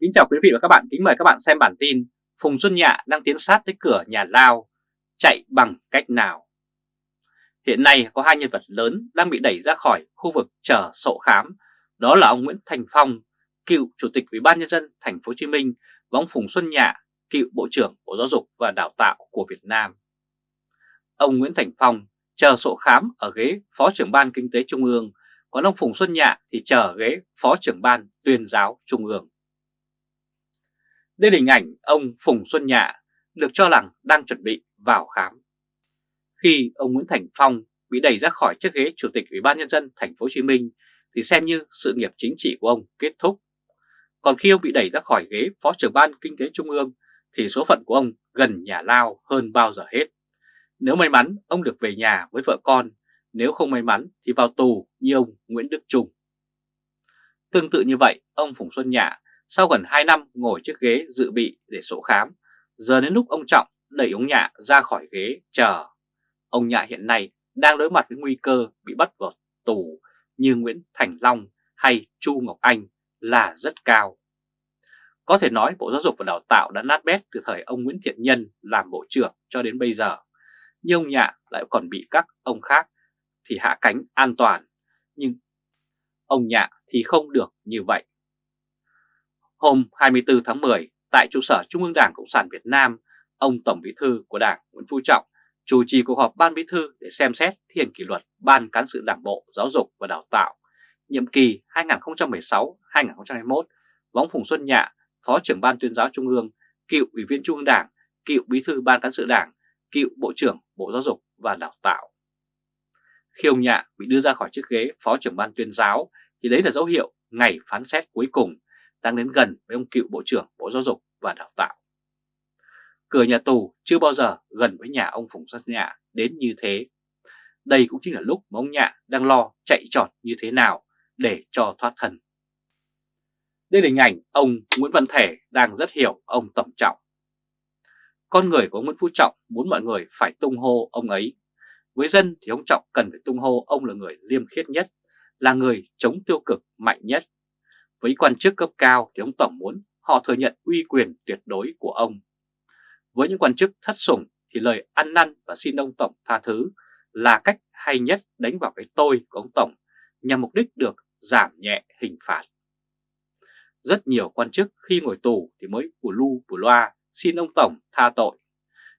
Kính chào quý vị và các bạn, kính mời các bạn xem bản tin Phùng Xuân Nhạ đang tiến sát tới cửa nhà Lao, chạy bằng cách nào? Hiện nay có hai nhân vật lớn đang bị đẩy ra khỏi khu vực chờ sổ khám, đó là ông Nguyễn Thành Phong, cựu Chủ tịch Ủy ban nhân dân thành phố Hồ Chí Minh và ông Phùng Xuân Nhạ, cựu Bộ trưởng Bộ Giáo dục và Đào tạo của Việt Nam. Ông Nguyễn Thành Phong chờ sổ khám ở ghế Phó trưởng ban Kinh tế Trung ương, còn ông Phùng Xuân Nhạ thì chờ ghế Phó trưởng ban Tuyên giáo Trung ương. Đây là hình ảnh ông Phùng Xuân Nhạ được cho rằng đang chuẩn bị vào khám. Khi ông Nguyễn Thành Phong bị đẩy ra khỏi chiếc ghế Chủ tịch Ủy ban Nhân dân thành phố Hồ Chí Minh thì xem như sự nghiệp chính trị của ông kết thúc. Còn khi ông bị đẩy ra khỏi ghế Phó trưởng ban Kinh tế Trung ương thì số phận của ông gần nhà lao hơn bao giờ hết. Nếu may mắn ông được về nhà với vợ con, nếu không may mắn thì vào tù như ông Nguyễn Đức Trung. Tương tự như vậy, ông Phùng Xuân Nhạ sau gần 2 năm ngồi chiếc ghế dự bị để sổ khám, giờ đến lúc ông Trọng đẩy ông Nhạ ra khỏi ghế chờ. Ông Nhạ hiện nay đang đối mặt với nguy cơ bị bắt vào tù như Nguyễn Thành Long hay Chu Ngọc Anh là rất cao. Có thể nói Bộ Giáo dục và Đào tạo đã nát bét từ thời ông Nguyễn Thiện Nhân làm Bộ trưởng cho đến bây giờ. Nhưng ông Nhạ lại còn bị các ông khác thì hạ cánh an toàn. Nhưng ông Nhạ thì không được như vậy. Hôm 24 tháng 10, tại trụ sở Trung ương Đảng Cộng sản Việt Nam, ông Tổng Bí thư của Đảng Nguyễn Phú Trọng chủ trì cuộc họp Ban Bí thư để xem xét thi hành kỷ luật Ban Cán sự Đảng Bộ Giáo dục và Đào tạo nhiệm kỳ 2016-2021 và ông Phùng Xuân Nhạ, Phó trưởng Ban tuyên giáo Trung ương, cựu Ủy viên Trung ương Đảng, cựu Bí thư Ban Cán sự Đảng, cựu Bộ trưởng Bộ Giáo dục và Đào tạo. Khi ông Nhạ bị đưa ra khỏi chiếc ghế Phó trưởng Ban tuyên giáo thì đấy là dấu hiệu ngày phán xét cuối cùng đang đến gần với ông cựu Bộ trưởng Bộ Giáo dục và Đào tạo. Cửa nhà tù chưa bao giờ gần với nhà ông Phùng Xuân Nhạ đến như thế. Đây cũng chính là lúc mà ông Nhạ đang lo chạy trọt như thế nào để cho thoát thân. Đây là hình ảnh ông Nguyễn Văn Thể đang rất hiểu ông Tổng Trọng. Con người của ông Nguyễn Phú Trọng muốn mọi người phải tung hô ông ấy. Với dân thì ông Trọng cần phải tung hô ông là người liêm khiết nhất, là người chống tiêu cực mạnh nhất với quan chức cấp cao thì ông Tổng muốn họ thừa nhận uy quyền tuyệt đối của ông. Với những quan chức thất sủng thì lời ăn năn và xin ông Tổng tha thứ là cách hay nhất đánh vào cái tôi của ông Tổng nhằm mục đích được giảm nhẹ hình phạt. Rất nhiều quan chức khi ngồi tù thì mới bù lu bù loa xin ông Tổng tha tội.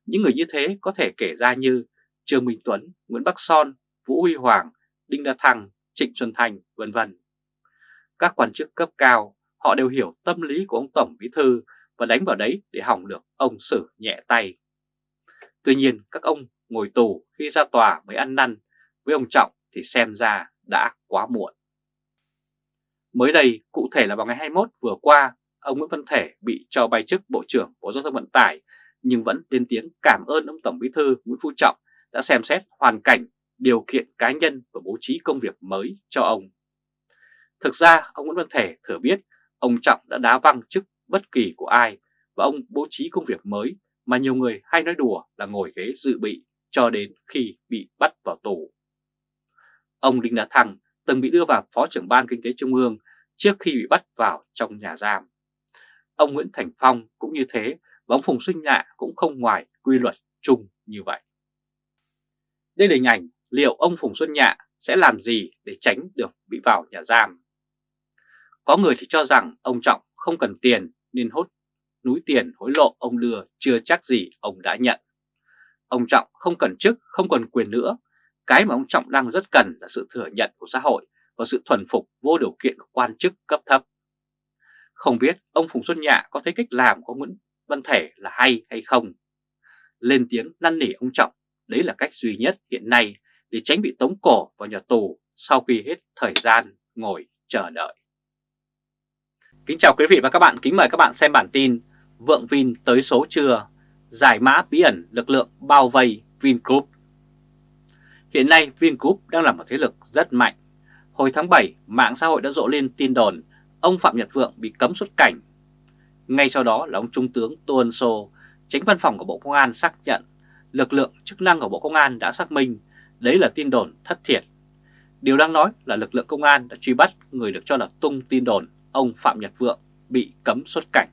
Những người như thế có thể kể ra như Trương Minh Tuấn, Nguyễn Bắc Son, Vũ Huy Hoàng, Đinh đa Thăng, Trịnh Xuân Thành, vân vân các quan chức cấp cao, họ đều hiểu tâm lý của ông Tổng Bí Thư và đánh vào đấy để hỏng được ông xử nhẹ tay. Tuy nhiên các ông ngồi tù khi ra tòa mới ăn năn, với ông Trọng thì xem ra đã quá muộn. Mới đây, cụ thể là vào ngày 21 vừa qua, ông Nguyễn Văn Thể bị cho bay chức Bộ trưởng Bộ Giao thông Vận tải nhưng vẫn lên tiếng cảm ơn ông Tổng Bí Thư Nguyễn Phú Trọng đã xem xét hoàn cảnh, điều kiện cá nhân và bố trí công việc mới cho ông. Thực ra, ông Nguyễn Văn Thể thừa biết ông Trọng đã đá văng chức bất kỳ của ai và ông bố trí công việc mới mà nhiều người hay nói đùa là ngồi ghế dự bị cho đến khi bị bắt vào tù. Ông Đinh Đà Thăng từng bị đưa vào Phó trưởng Ban Kinh tế Trung ương trước khi bị bắt vào trong nhà giam. Ông Nguyễn Thành Phong cũng như thế và ông Phùng Xuân Nhạ cũng không ngoài quy luật chung như vậy. Đây là hình ảnh liệu ông Phùng Xuân Nhạ sẽ làm gì để tránh được bị vào nhà giam. Có người thì cho rằng ông Trọng không cần tiền nên hốt núi tiền hối lộ ông đưa chưa chắc gì ông đã nhận. Ông Trọng không cần chức, không cần quyền nữa. Cái mà ông Trọng đang rất cần là sự thừa nhận của xã hội và sự thuần phục vô điều kiện của quan chức cấp thấp. Không biết ông Phùng Xuân Nhạ có thấy cách làm của Nguyễn Văn Thể là hay hay không? Lên tiếng năn nỉ ông Trọng, đấy là cách duy nhất hiện nay để tránh bị tống cổ vào nhà tù sau khi hết thời gian ngồi chờ đợi. Kính chào quý vị và các bạn, kính mời các bạn xem bản tin Vượng Vin tới số chưa, giải mã bí ẩn lực lượng bao vây Vingroup. Hiện nay Vingroup đang là một thế lực rất mạnh. Hồi tháng 7, mạng xã hội đã rộ lên tin đồn ông Phạm Nhật Vượng bị cấm xuất cảnh. Ngay sau đó là ông Trung tướng Tô Ân Sô, tránh văn phòng của Bộ Công an xác nhận lực lượng chức năng của Bộ Công an đã xác minh đấy là tin đồn thất thiệt. Điều đang nói là lực lượng công an đã truy bắt người được cho là tung tin đồn ông Phạm Nhật Vượng bị cấm xuất cảnh.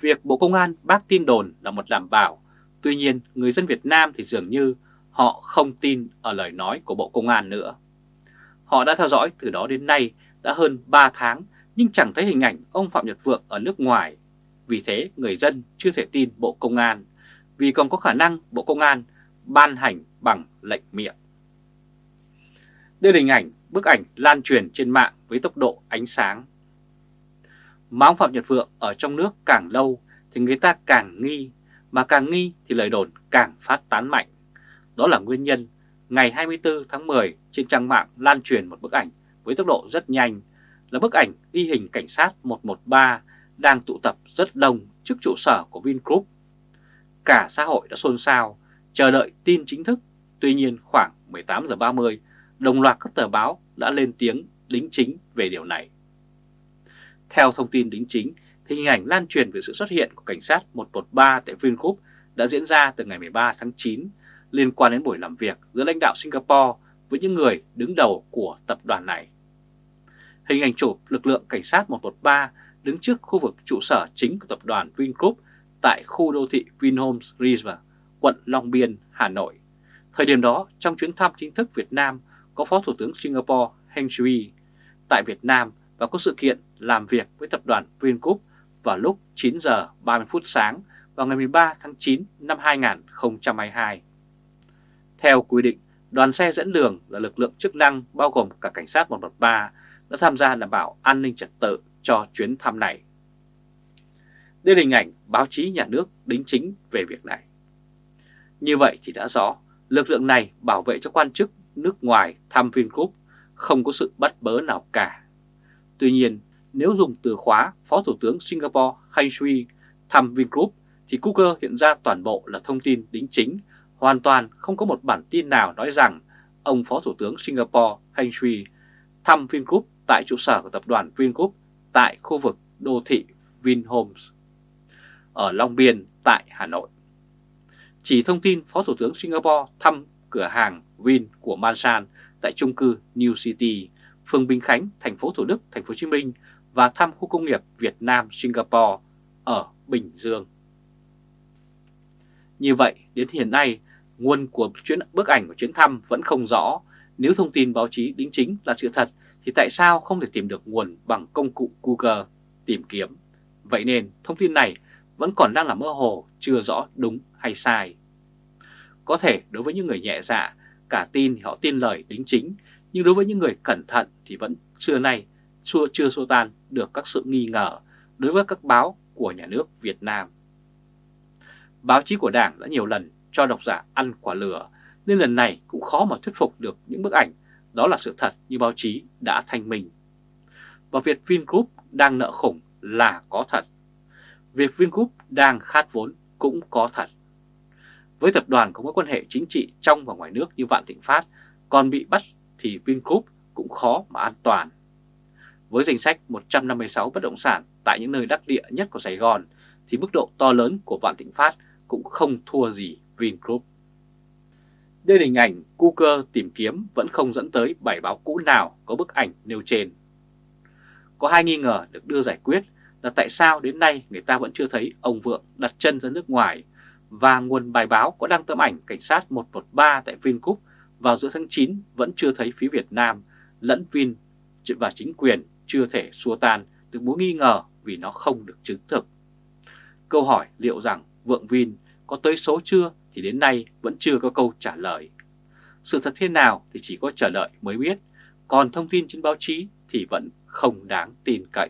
Việc Bộ Công an bác tin đồn là một đảm bảo, tuy nhiên người dân Việt Nam thì dường như họ không tin ở lời nói của Bộ Công an nữa. Họ đã theo dõi từ đó đến nay đã hơn 3 tháng nhưng chẳng thấy hình ảnh ông Phạm Nhật Vượng ở nước ngoài. Vì thế người dân chưa thể tin Bộ Công an vì còn có khả năng Bộ Công an ban hành bằng lệnh miệng. Đây là hình ảnh, bức ảnh lan truyền trên mạng với tốc độ ánh sáng. Mà ông Phạm Nhật Vượng ở trong nước càng lâu thì người ta càng nghi, mà càng nghi thì lời đồn càng phát tán mạnh. Đó là nguyên nhân ngày 24 tháng 10 trên trang mạng lan truyền một bức ảnh với tốc độ rất nhanh là bức ảnh ghi hình cảnh sát 113 đang tụ tập rất đông trước trụ sở của Vingroup. Cả xã hội đã xôn xao, chờ đợi tin chính thức. Tuy nhiên khoảng 18 giờ 30, đồng loạt các tờ báo đã lên tiếng đính chính về điều này. Theo thông tin đính chính, thì hình ảnh lan truyền về sự xuất hiện của cảnh sát 113 tại Vingroup đã diễn ra từ ngày 13 tháng 9 liên quan đến buổi làm việc giữa lãnh đạo Singapore với những người đứng đầu của tập đoàn này. Hình ảnh chụp lực lượng cảnh sát 113 đứng trước khu vực trụ sở chính của tập đoàn Vingroup tại khu đô thị Vinhomes River, quận Long Biên, Hà Nội. Thời điểm đó, trong chuyến thăm chính thức Việt Nam, có Phó Thủ tướng Singapore Heng Shui tại Việt Nam và có sự kiện làm việc với tập đoàn Vingroup vào lúc 9 giờ 30 phút sáng vào ngày 13 tháng 9 năm 2022. Theo quy định, đoàn xe dẫn đường là lực lượng chức năng bao gồm cả cảnh sát 113 đã tham gia đảm bảo an ninh trật tự cho chuyến thăm này. Đây là hình ảnh báo chí nhà nước đính chính về việc này. Như vậy thì đã rõ, lực lượng này bảo vệ cho quan chức nước ngoài thăm Vingroup không có sự bắt bớ nào cả. Tuy nhiên, nếu dùng từ khóa Phó Thủ tướng Singapore Heng Shui thăm Vingroup thì Google hiện ra toàn bộ là thông tin đính chính, hoàn toàn không có một bản tin nào nói rằng ông Phó Thủ tướng Singapore Heng Shui thăm Vingroup tại trụ sở của tập đoàn Vingroup tại khu vực đô thị Vinhomes ở Long Biên tại Hà Nội. Chỉ thông tin Phó Thủ tướng Singapore thăm cửa hàng Vin của Mansan tại chung cư New City, phường Bình Khánh, thành phố Thủ Đức, thành phố Hồ Chí Minh và thăm khu công nghiệp Việt Nam Singapore ở Bình Dương. Như vậy, đến hiện nay, nguồn của chuyến bức ảnh của chuyến thăm vẫn không rõ. Nếu thông tin báo chí đính chính là sự thật thì tại sao không thể tìm được nguồn bằng công cụ Google tìm kiếm? Vậy nên thông tin này vẫn còn đang là mơ hồ, chưa rõ đúng hay sai. Có thể đối với những người nhẹ dạ, cả tin thì họ tin lời đính chính, nhưng đối với những người cẩn thận thì vẫn xưa nay chưa, chưa xô tan được các sự nghi ngờ đối với các báo của nhà nước Việt Nam. Báo chí của Đảng đã nhiều lần cho độc giả ăn quả lửa, nên lần này cũng khó mà thuyết phục được những bức ảnh đó là sự thật như báo chí đã thanh minh. Và việc Vingroup đang nợ khủng là có thật. Việc Vingroup đang khát vốn cũng có thật. Với tập đoàn có mối quan hệ chính trị trong và ngoài nước như Vạn Thịnh Phát, còn bị bắt thì Vingroup cũng khó mà an toàn. Với danh sách 156 bất động sản tại những nơi đắc địa nhất của Sài Gòn, thì mức độ to lớn của Vạn Thịnh Phát cũng không thua gì Vingroup. Đây là hình ảnh Google tìm kiếm vẫn không dẫn tới bài báo cũ nào có bức ảnh nêu trên. Có hai nghi ngờ được đưa giải quyết là tại sao đến nay người ta vẫn chưa thấy ông Vượng đặt chân ra nước ngoài và nguồn bài báo có đăng tấm ảnh cảnh sát 113 tại Vingroup vào giữa tháng 9 vẫn chưa thấy phía Việt Nam lẫn Vin và chính quyền chưa thể xua tan được mối nghi ngờ vì nó không được chứng thực. Câu hỏi liệu rằng Vượng Vin có tới số chưa thì đến nay vẫn chưa có câu trả lời. Sự thật thế nào thì chỉ có chờ đợi mới biết, còn thông tin trên báo chí thì vẫn không đáng tin cậy.